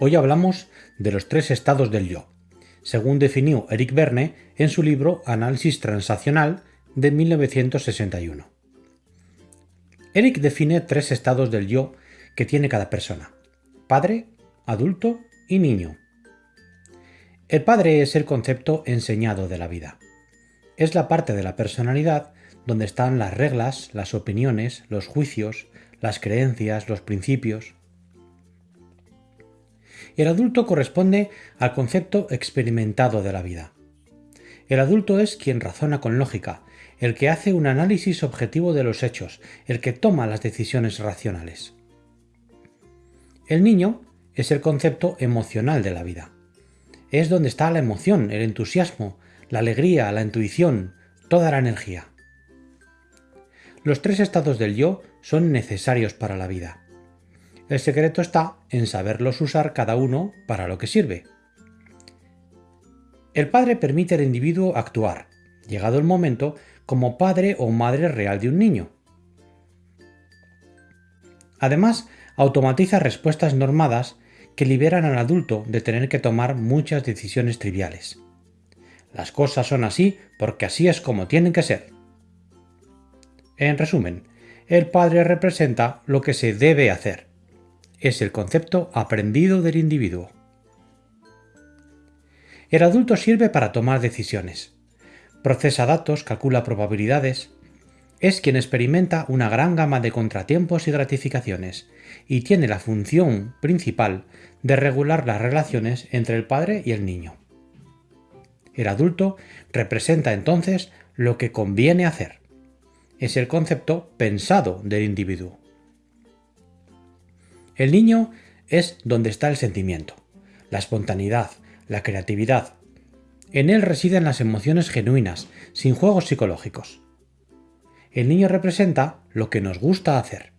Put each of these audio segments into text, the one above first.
Hoy hablamos de los tres estados del yo, según definió Eric Verne en su libro Análisis Transaccional de 1961. Eric define tres estados del yo que tiene cada persona, padre, adulto y niño. El padre es el concepto enseñado de la vida. Es la parte de la personalidad donde están las reglas, las opiniones, los juicios, las creencias, los principios. El adulto corresponde al concepto experimentado de la vida. El adulto es quien razona con lógica, el que hace un análisis objetivo de los hechos, el que toma las decisiones racionales. El niño es el concepto emocional de la vida. Es donde está la emoción, el entusiasmo, la alegría, la intuición, toda la energía. Los tres estados del yo son necesarios para la vida. El secreto está en saberlos usar cada uno para lo que sirve. El padre permite al individuo actuar, llegado el momento, como padre o madre real de un niño. Además, automatiza respuestas normadas que liberan al adulto de tener que tomar muchas decisiones triviales. Las cosas son así porque así es como tienen que ser. En resumen, el padre representa lo que se debe hacer. Es el concepto aprendido del individuo. El adulto sirve para tomar decisiones. Procesa datos, calcula probabilidades. Es quien experimenta una gran gama de contratiempos y gratificaciones y tiene la función principal de regular las relaciones entre el padre y el niño. El adulto representa entonces lo que conviene hacer es el concepto pensado del individuo. El niño es donde está el sentimiento, la espontaneidad, la creatividad. En él residen las emociones genuinas, sin juegos psicológicos. El niño representa lo que nos gusta hacer.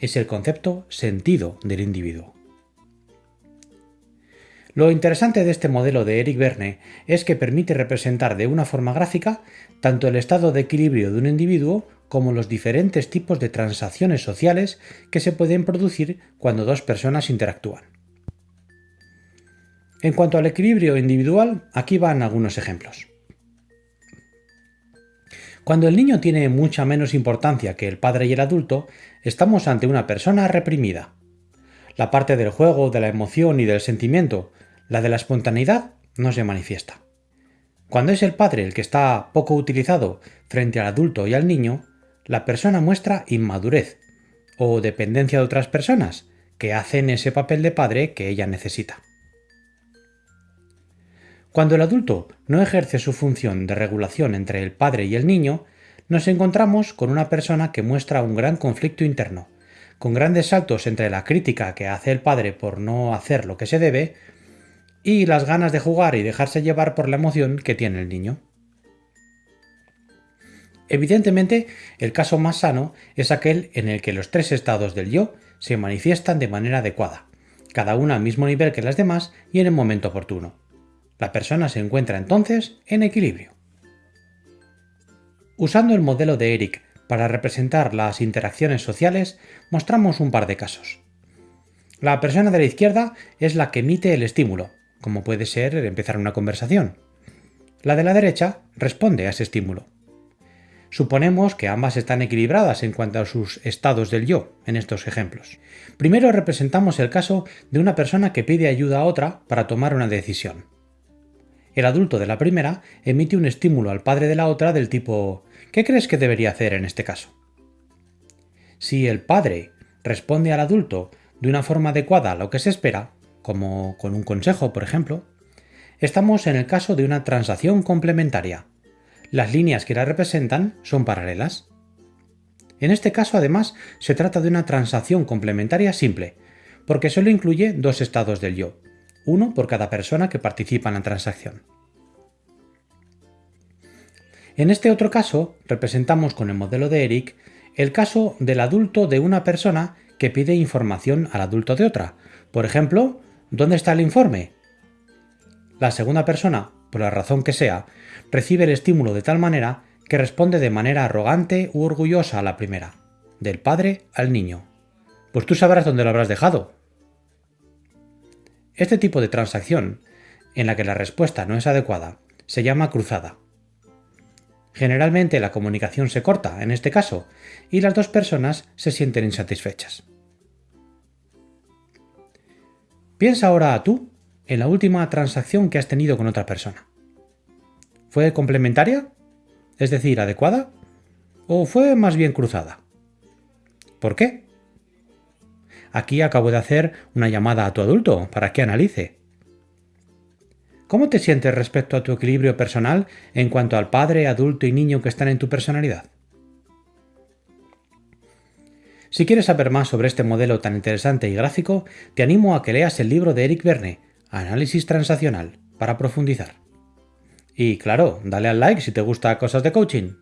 Es el concepto sentido del individuo. Lo interesante de este modelo de Eric Verne es que permite representar de una forma gráfica tanto el estado de equilibrio de un individuo como los diferentes tipos de transacciones sociales que se pueden producir cuando dos personas interactúan. En cuanto al equilibrio individual, aquí van algunos ejemplos. Cuando el niño tiene mucha menos importancia que el padre y el adulto, estamos ante una persona reprimida. La parte del juego, de la emoción y del sentimiento la de la espontaneidad no se manifiesta. Cuando es el padre el que está poco utilizado frente al adulto y al niño, la persona muestra inmadurez o dependencia de otras personas que hacen ese papel de padre que ella necesita. Cuando el adulto no ejerce su función de regulación entre el padre y el niño, nos encontramos con una persona que muestra un gran conflicto interno, con grandes saltos entre la crítica que hace el padre por no hacer lo que se debe y las ganas de jugar y dejarse llevar por la emoción que tiene el niño. Evidentemente, el caso más sano es aquel en el que los tres estados del yo se manifiestan de manera adecuada, cada una al mismo nivel que las demás y en el momento oportuno. La persona se encuentra entonces en equilibrio. Usando el modelo de Eric para representar las interacciones sociales, mostramos un par de casos. La persona de la izquierda es la que emite el estímulo, como puede ser empezar una conversación. La de la derecha responde a ese estímulo. Suponemos que ambas están equilibradas en cuanto a sus estados del yo en estos ejemplos. Primero representamos el caso de una persona que pide ayuda a otra para tomar una decisión. El adulto de la primera emite un estímulo al padre de la otra del tipo ¿qué crees que debería hacer en este caso? Si el padre responde al adulto de una forma adecuada a lo que se espera, como con un consejo, por ejemplo, estamos en el caso de una transacción complementaria. Las líneas que la representan son paralelas. En este caso, además, se trata de una transacción complementaria simple, porque solo incluye dos estados del yo, uno por cada persona que participa en la transacción. En este otro caso, representamos con el modelo de Eric el caso del adulto de una persona que pide información al adulto de otra. Por ejemplo, ¿Dónde está el informe? La segunda persona, por la razón que sea, recibe el estímulo de tal manera que responde de manera arrogante u orgullosa a la primera, del padre al niño. Pues tú sabrás dónde lo habrás dejado. Este tipo de transacción, en la que la respuesta no es adecuada, se llama cruzada. Generalmente la comunicación se corta, en este caso, y las dos personas se sienten insatisfechas. Piensa ahora tú en la última transacción que has tenido con otra persona. ¿Fue complementaria? Es decir, adecuada? ¿O fue más bien cruzada? ¿Por qué? Aquí acabo de hacer una llamada a tu adulto para que analice. ¿Cómo te sientes respecto a tu equilibrio personal en cuanto al padre, adulto y niño que están en tu personalidad? Si quieres saber más sobre este modelo tan interesante y gráfico, te animo a que leas el libro de Eric Verne, Análisis Transaccional, para profundizar. Y claro, dale al like si te gusta cosas de coaching.